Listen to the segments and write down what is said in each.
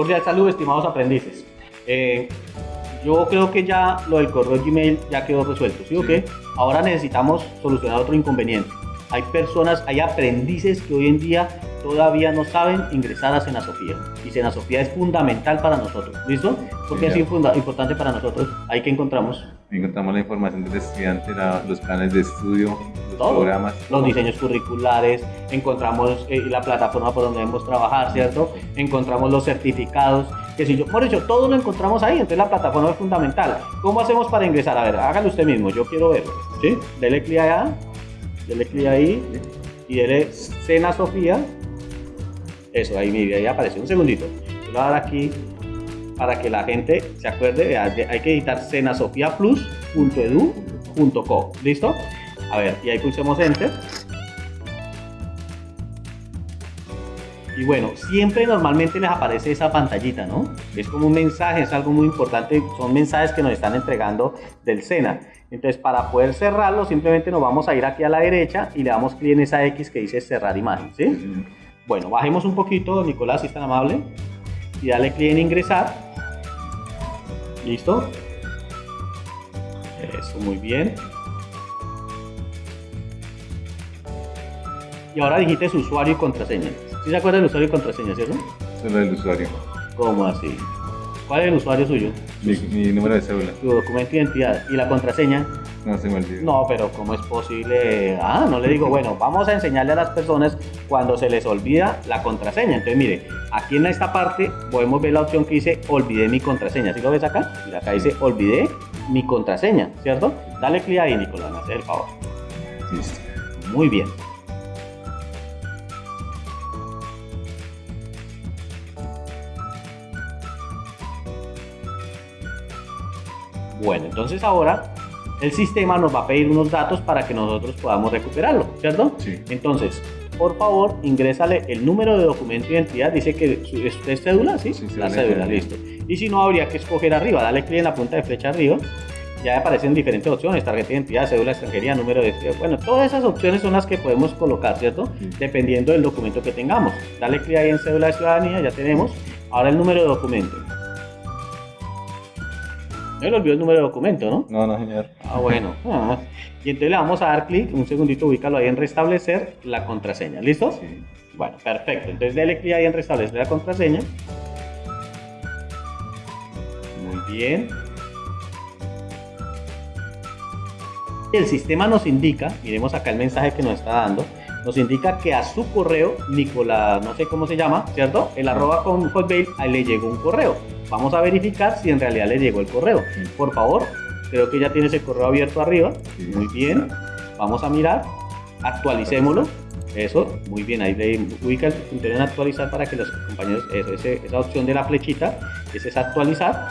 cordial saludo, estimados aprendices. Eh, yo creo que ya lo del correo Gmail ya quedó resuelto, ¿sí o qué? Ahora necesitamos solucionar otro inconveniente. Hay personas, hay aprendices que hoy en día todavía no saben ingresar a Senasofía. Y Senasofía es fundamental para nosotros. ¿Listo? Porque es importante para nosotros. Ahí que encontramos. Encontramos la información del estudiante, los planes de estudio, los programas. Los diseños curriculares, encontramos eh, la plataforma por donde debemos trabajar, ¿cierto? Encontramos los certificados. Que si yo, por eso, todo lo encontramos ahí, entonces la plataforma es fundamental. ¿Cómo hacemos para ingresar? A ver, hágalo usted mismo, yo quiero verlo. ¿Sí? Dele clic allá, dele clic ahí y dele Cena Sofía eso, ahí, mire, ahí apareció. Un segundito. Yo lo voy a dar aquí para que la gente se acuerde. hay que editar cenasofiaplus.edu.co. ¿Listo? A ver, y ahí pulsemos Enter. Y bueno, siempre normalmente les aparece esa pantallita, ¿no? Es como un mensaje, es algo muy importante, son mensajes que nos están entregando del SENA. Entonces, para poder cerrarlo, simplemente nos vamos a ir aquí a la derecha y le damos clic en esa X que dice cerrar imagen, ¿sí? Bueno, bajemos un poquito, Nicolás, si es tan amable, y dale clic en ingresar. ¿Listo? Eso, muy bien. Y ahora dijiste su usuario y contraseña. ¿Sí se acuerda del usuario y contraseña, cierto? Solo el usuario. ¿Cómo así? ¿Cuál es el usuario suyo? Mi, número de cédula. Tu documento de identidad. ¿Y la contraseña? No se me olvidó. No, pero ¿cómo es posible? Ah, no le digo, bueno, vamos a enseñarle a las personas cuando se les olvida la contraseña. Entonces, mire, aquí en esta parte podemos ver la opción que dice olvidé mi contraseña. ¿Sí lo ves acá? Mira, acá dice olvidé mi contraseña, ¿cierto? Dale clic ahí, Nicolás, hace el favor. Listo. Muy bien. Bueno, entonces ahora el sistema nos va a pedir unos datos para que nosotros podamos recuperarlo, ¿cierto? Sí. Entonces, por favor, ingrésale el número de documento de identidad. Dice que es cédula, ¿sí? sí la cédula, listo. Y si no, habría que escoger arriba. Dale clic en la punta de flecha arriba. Ya aparecen diferentes opciones, tarjeta de identidad, cédula extranjería, número de... Bueno, todas esas opciones son las que podemos colocar, ¿cierto? Dependiendo del documento que tengamos. Dale clic ahí en cédula de ciudadanía, ya tenemos. Ahora el número de documento. No le olvidó el número de documento, ¿no? No, no, señor. Ah, bueno. Ah. Y entonces le vamos a dar clic, un segundito, ubícalo ahí en restablecer la contraseña. ¿Listo? Sí. Bueno, perfecto. Entonces dale clic ahí en restablecer la contraseña. Muy bien. El sistema nos indica, miremos acá el mensaje que nos está dando, nos indica que a su correo, Nicolás, no sé cómo se llama, ¿cierto? El arroba con Hotmail, ahí le llegó un correo. Vamos a verificar si en realidad le llegó el correo. Por favor, creo que ya tienes el correo abierto arriba. Muy bien. Vamos a mirar. Actualicémoslo. Eso, muy bien, ahí le ubica el punto en actualizar para que los compañeros, eso, esa opción de la flechita, ese es actualizar.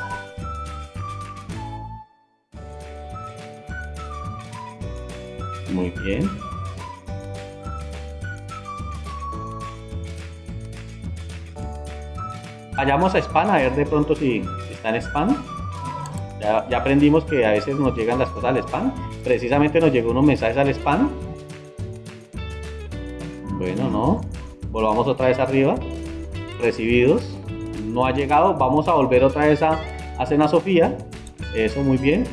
Muy bien. Vayamos a spam a ver de pronto si está en spam. Ya, aprendimos que a veces nos llegan las cosas al spam. Precisamente nos llegó unos mensajes al spam. Bueno, no. Volvamos otra vez arriba. Recibidos. No ha llegado. Vamos a volver otra vez a, a Cena Sofía. Eso muy bien.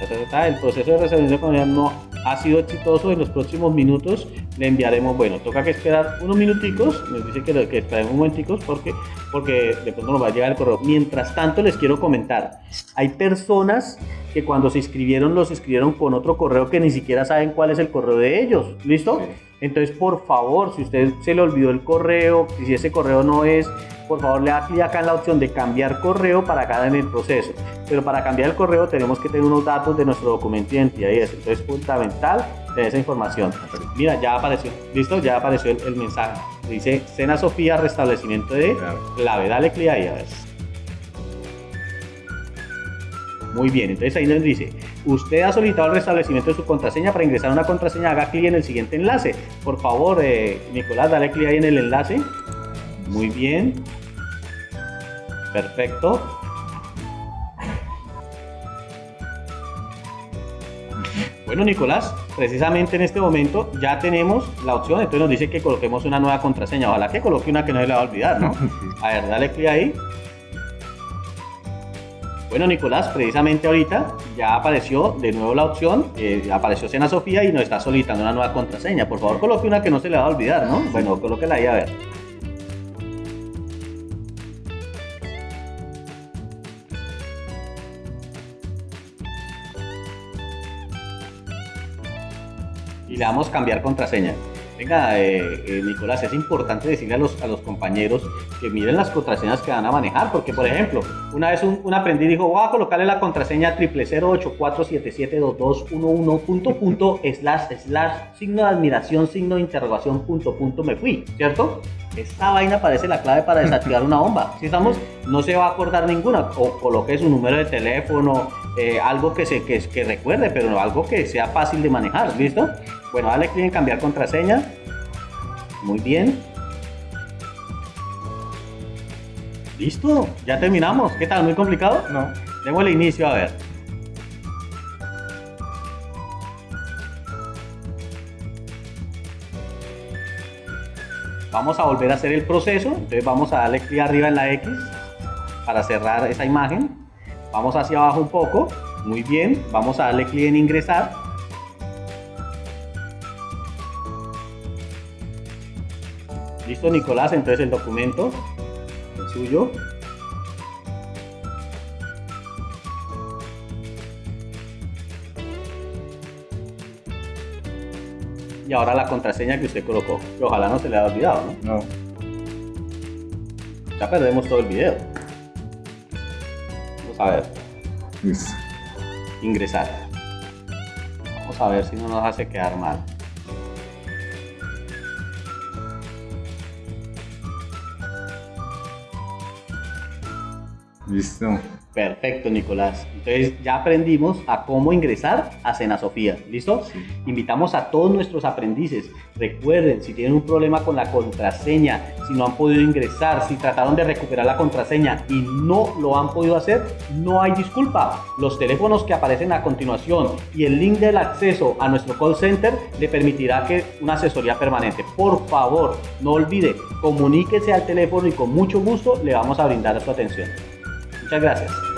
El proceso de reservación no ha sido exitoso. En los próximos minutos le enviaremos, bueno, toca que esperar unos minuticos, nos dice que, que esperemos un momenticos porque, porque de pronto nos va a llegar el correo. Mientras tanto, les quiero comentar, hay personas que cuando se inscribieron los escribieron con otro correo que ni siquiera saben cuál es el correo de ellos, ¿listo? Entonces, por favor, si usted se le olvidó el correo, si ese correo no es por favor le da clic acá en la opción de cambiar correo para cada en el proceso. Pero para cambiar el correo tenemos que tener unos datos de nuestro documento de identidad y eso. Entonces es fundamental tener esa información. Mira, ya apareció, listo, ya apareció el, mensaje. Dice Cena Sofía, restablecimiento de clave. Dale clic ahí a ver. Muy bien, entonces ahí nos dice, usted ha solicitado el restablecimiento de su contraseña, para ingresar una contraseña haga clic en el siguiente enlace. Por favor, eh, Nicolás, dale clic ahí en el enlace. Muy bien. Perfecto. Bueno, Nicolás, precisamente en este momento ya tenemos la opción, entonces nos dice que coloquemos una nueva contraseña. Ojalá que coloque una que no se le va a olvidar, ¿no? A ver, dale clic ahí. Bueno, Nicolás, precisamente ahorita ya apareció de nuevo la opción, eh, apareció Sena Sofía y nos está solicitando una nueva contraseña. Por favor, coloque una que no se le va a olvidar, ¿no? Bueno, colóquela ahí a ver. Y le damos cambiar contraseña. Venga, eh, eh, Nicolás, es importante decirle a los, a los compañeros que miren las contraseñas que van a manejar, porque por ejemplo, una vez un, un aprendiz dijo, voy a colocarle la contraseña triple 084772211 punto punto slash slash signo de admiración, signo de interrogación punto punto me fui, ¿cierto? Esta vaina parece la clave para desactivar una bomba. Si estamos, no se va a acordar ninguna. O coloque su número de teléfono, eh, algo que, se, que, que recuerde, pero algo que sea fácil de manejar, ¿listo? Bueno, dale clic en cambiar contraseña. Muy bien. Listo, ya terminamos. ¿Qué tal? ¿Muy complicado? No. Démosle inicio a ver. Vamos a volver a hacer el proceso. Entonces vamos a darle clic arriba en la X para cerrar esa imagen. Vamos hacia abajo un poco. Muy bien. Vamos a darle clic en ingresar. Listo, Nicolás. Entonces el documento es suyo. Y ahora la contraseña que usted colocó, que ojalá no se le haya olvidado, ¿no? No. Ya perdemos todo el video. A ver, Listo. ingresar. Vamos a ver si no nos hace quedar mal. Listo. Perfecto, Nicolás. Entonces ya aprendimos a cómo ingresar a Sena Sofía. ¿Listo? Invitamos a todos nuestros aprendices. Recuerden, si tienen un problema con la contraseña, si no han podido ingresar, si trataron de recuperar la contraseña y no lo han podido hacer, no hay disculpa. Los teléfonos que aparecen a continuación y el link del acceso a nuestro call center le permitirá que una asesoría permanente. Por favor, no olvide, comuníquese al teléfono y con mucho gusto le vamos a brindar su atención. Muchas gracias.